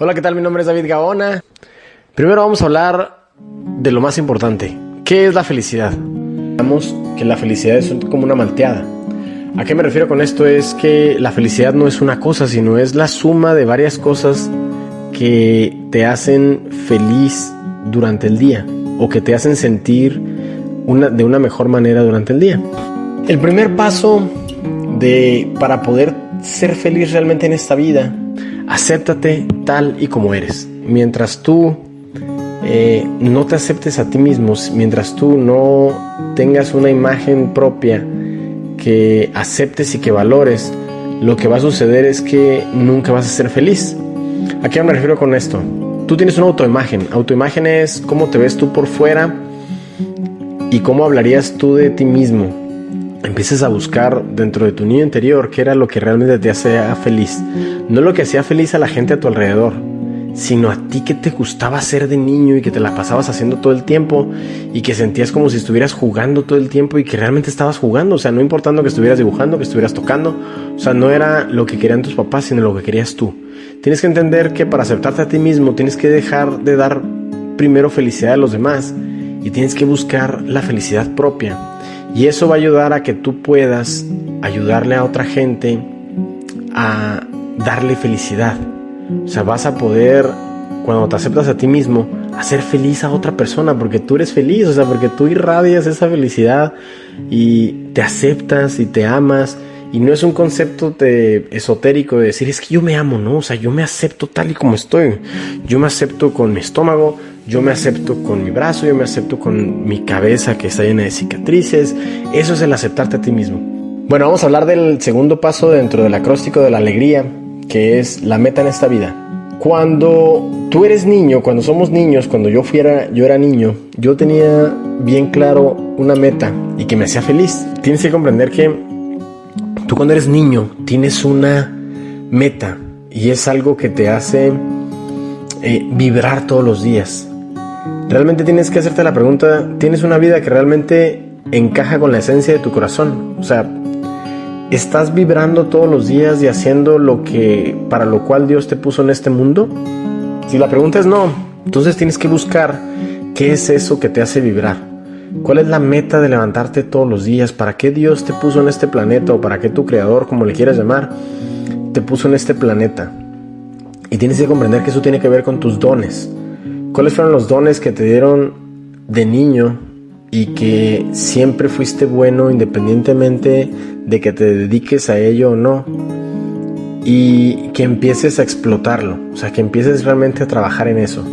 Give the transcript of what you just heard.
Hola, ¿qué tal? Mi nombre es David Gaona. Primero vamos a hablar de lo más importante. ¿Qué es la felicidad? Digamos que la felicidad es como una malteada. ¿A qué me refiero con esto? Es que la felicidad no es una cosa, sino es la suma de varias cosas que te hacen feliz durante el día o que te hacen sentir una, de una mejor manera durante el día. El primer paso de, para poder ser feliz realmente en esta vida acéptate tal y como eres. Mientras tú eh, no te aceptes a ti mismo, mientras tú no tengas una imagen propia que aceptes y que valores, lo que va a suceder es que nunca vas a ser feliz. ¿A qué me refiero con esto? Tú tienes una autoimagen. Autoimagen es cómo te ves tú por fuera y cómo hablarías tú de ti mismo empieces a buscar dentro de tu niño interior qué era lo que realmente te hacía feliz. No lo que hacía feliz a la gente a tu alrededor, sino a ti que te gustaba ser de niño y que te la pasabas haciendo todo el tiempo y que sentías como si estuvieras jugando todo el tiempo y que realmente estabas jugando. O sea, no importando que estuvieras dibujando, que estuvieras tocando. O sea, no era lo que querían tus papás, sino lo que querías tú. Tienes que entender que para aceptarte a ti mismo tienes que dejar de dar primero felicidad a los demás y tienes que buscar la felicidad propia. Y eso va a ayudar a que tú puedas ayudarle a otra gente a darle felicidad. O sea, vas a poder, cuando te aceptas a ti mismo, hacer feliz a otra persona porque tú eres feliz, o sea, porque tú irradias esa felicidad y te aceptas y te amas. Y no es un concepto de, esotérico de decir, es que yo me amo, ¿no? O sea, yo me acepto tal y como estoy. Yo me acepto con mi estómago, yo me acepto con mi brazo, yo me acepto con mi cabeza que está llena de cicatrices. Eso es el aceptarte a ti mismo. Bueno, vamos a hablar del segundo paso dentro del acróstico de la alegría, que es la meta en esta vida. Cuando tú eres niño, cuando somos niños, cuando yo, fuera, yo era niño, yo tenía bien claro una meta y que me hacía feliz. Tienes que comprender que tú cuando eres niño tienes una meta y es algo que te hace eh, vibrar todos los días. Realmente tienes que hacerte la pregunta, ¿tienes una vida que realmente encaja con la esencia de tu corazón? O sea, ¿estás vibrando todos los días y haciendo lo que para lo cual Dios te puso en este mundo? Si la pregunta es no, entonces tienes que buscar qué es eso que te hace vibrar. ¿Cuál es la meta de levantarte todos los días? ¿Para qué Dios te puso en este planeta o para qué tu creador, como le quieras llamar, te puso en este planeta? Y tienes que comprender que eso tiene que ver con tus dones. ¿Cuáles fueron los dones que te dieron de niño y que siempre fuiste bueno independientemente de que te dediques a ello o no? Y que empieces a explotarlo, o sea, que empieces realmente a trabajar en eso.